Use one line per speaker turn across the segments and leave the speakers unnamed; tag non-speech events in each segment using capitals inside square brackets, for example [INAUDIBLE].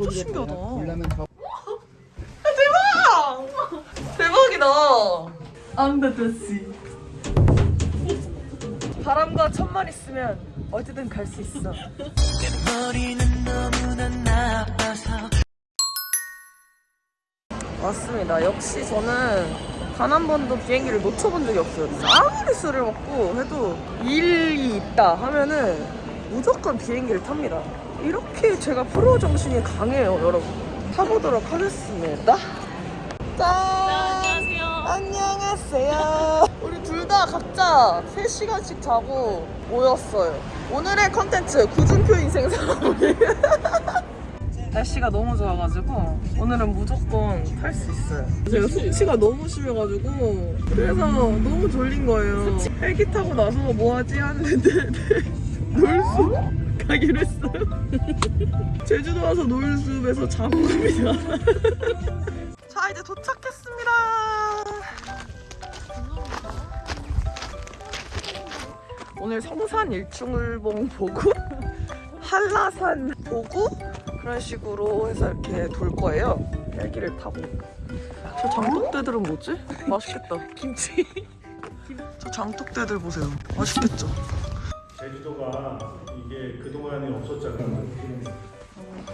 진짜 신기하다.
더
대박! 대박이다. 앙다다씨. 바람과 천만 있으면 어디든 갈 수 있어. 맞습니다. 역시 저는 단 한 번도 비행기를 놓쳐본 적이 없어요. 아무리 술을 먹고 해도 일이 있다 하면은 무조건 비행기를 탑니다. 이렇게 제가 프로 정신이 강해요, 여러분. 타보도록 하겠습니다. 짠! 안녕하세요. 안녕하세요. 우리 둘 다 각자 3시간씩 자고 모였어요. 오늘의 컨텐츠 구준표 인생 살아보기. [LAUGHS] 날씨가 너무 좋아가지고 오늘은 무조건 탈 수 있어요. 제가 숙취가 너무 심해가지고 그래서 너무 졸린 거예요. 헬기 타고 나서 뭐 하지 하는데 [LAUGHS] 놀수 가기로 했어요. [LAUGHS] 제주도 와서 자고 갑니다. [LAUGHS] 자 이제 도착했습니다. 오늘 성산 일출봉 보고 [LAUGHS] 한라산 보고 그런 식으로 해서 이렇게 돌 거예요. 헬기를 타고. 저 장독대들은 뭐지? 맛있겠다. 김치. 저 장독대들 보세요. 맛있겠죠?
제주도가 이 게 그동안에 없었잖아요.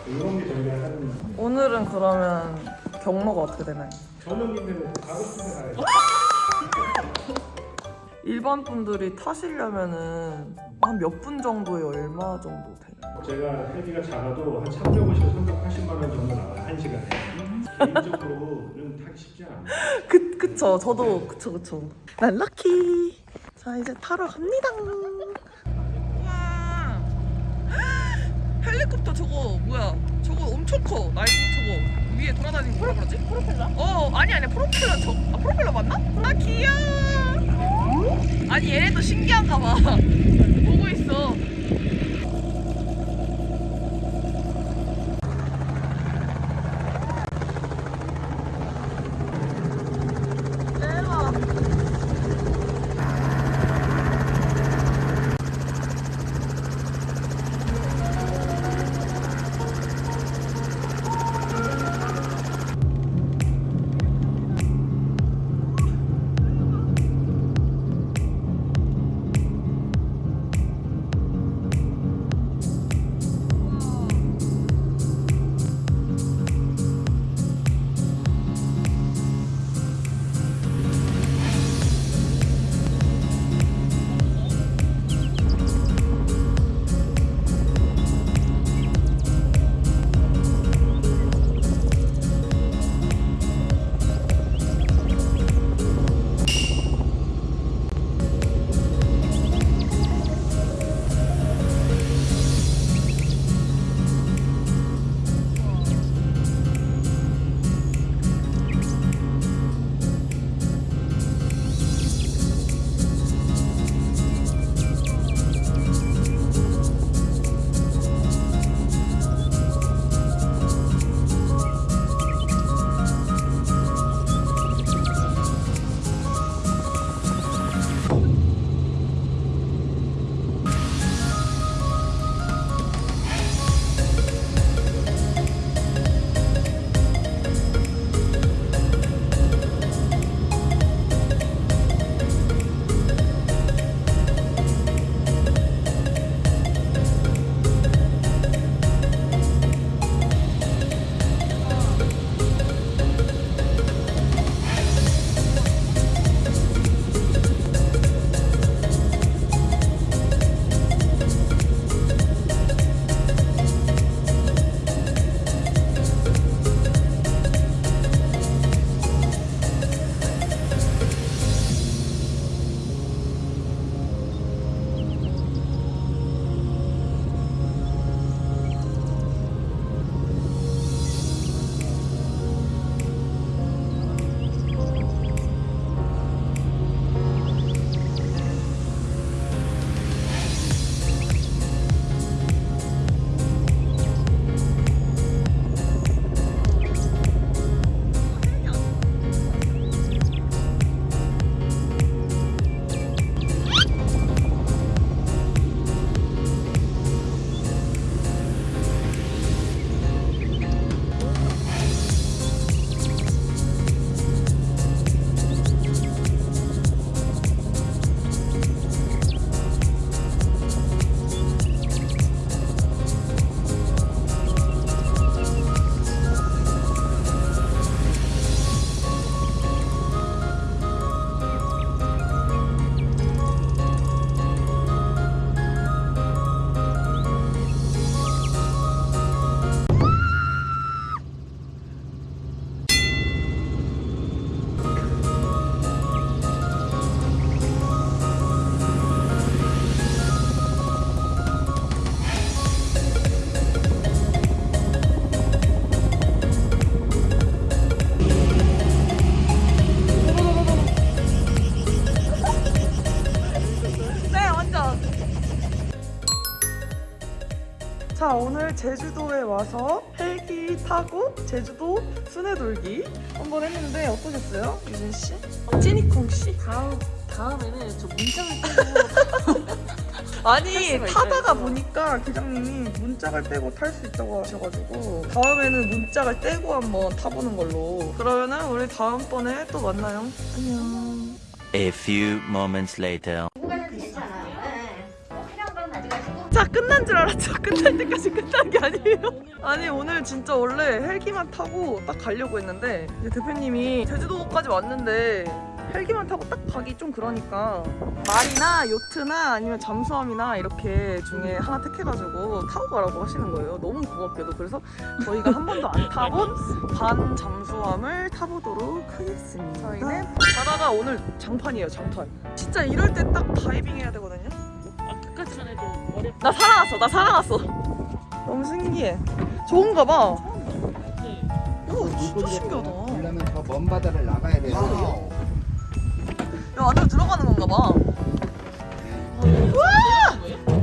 이런 게 저희가 하는
오늘은 그러면 경로가 어떻게 되나요?
저녁인데 가고 싶은 데 가야죠. [LAUGHS]
일반 분들이 타시려면은 한 몇 분 정도에 얼마 정도 되나요?
제가 헬기가 작아도 한 350에서 380만 원 정도 나와요. 한 시간에. 개인적으로는 타기 쉽지 않아요. [LAUGHS]
그, 그쵸. 저도 그쵸, 그쵸. 난 럭키. 자, 이제 타러 갑니다. 헬리콥터 저거 뭐야? 저거 엄청 커. 나이도 저거 위에 돌아다니는 거 뭐라 그러지? 프로펠러? 어, 아니 아니 프로펠러 저 아, 프로펠러 맞나? 아 귀여워. 아니 얘네도 신기한가 봐. [LAUGHS] 보고 있어. 제주도에 와서 헬기 타고 제주도 순회 돌기 한번 했는데 어떠셨어요? 유진 씨? 찌니콩 씨?
다음 다음에는 저 문장을 떼고 [LAUGHS]
아니 타다가. 보니까 기장님이 문짝을 떼고 탈 수 있다고 하셔가지고 다음에는 문짝을 떼고 한번 타보는 걸로 그러면은 우리 다음번에 또 만나요 안녕
A few moments later.
자 끝난 줄 알았죠? [LAUGHS] 끝날 때까지 끝난 게 아니에요? 아니 오늘 진짜 원래 헬기만 타고 딱 가려고 했는데 이제 대표님이 제주도까지 왔는데 헬기만 타고 딱 가기 좀 그러니까 말이나 요트나 아니면 잠수함이나 이렇게 중에 하나 택해가지고 타고 가라고 하시는 거예요. 너무 고맙게도. 그래서 저희가 한 번도 안 타본 반 잠수함을 타보도록 하겠습니다. 저희는 바다가 오늘 장판이에요 장판. 진짜 이럴 때 딱 다이빙 해야 되거든요 나 살아났어, 나 살아났어. 너무 신기해. 좋은가 봐.
네.
와, 진짜 신기하다.
그러면 저 먼 바다를 나가야 돼요.
야, 안으로 들어가는 건가 봐.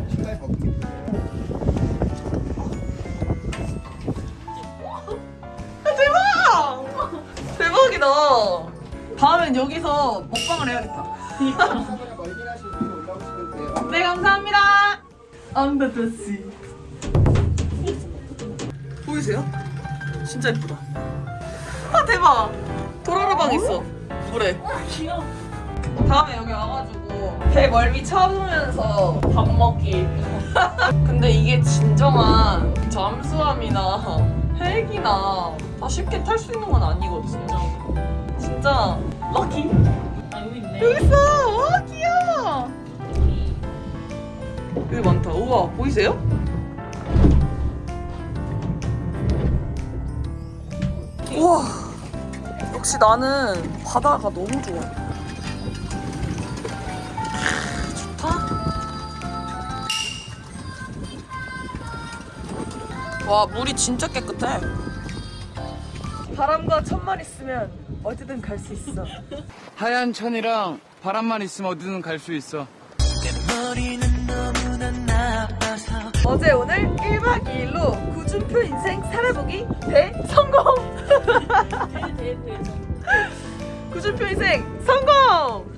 신발 벗기.
대박! 대박이다. 다음엔 여기서 먹방을 해야겠다. [LAUGHS] 네, 감사합니다. 안다다씨. 보이세요? 진짜 예쁘다. 아, 대박. 도라라방 있어. 물에.
귀여워.
다음에 여기 와가지고 배 멀미 쳐보면서 밥 먹기. [LAUGHS] 근데 이게 진정한 잠수함이나 헬기나 다 쉽게 탈 수 있는 건 아니거든요. 진짜 럭키.
아 여기 있네.
여기 있어.
여기
많다. 우와 보이세요? 우와. 역시 나는 바다가 너무 좋아. 좋다. 와 물이 진짜 깨끗해. 바람과 천만 있으면 어디든 갈 수 있어.
하얀 천이랑 바람만 있으면 어디든 갈 수 있어.
어제 오늘 1박 2일로 구준표 인생 살아보기 대성공! [LAUGHS] 구준표 인생 성공!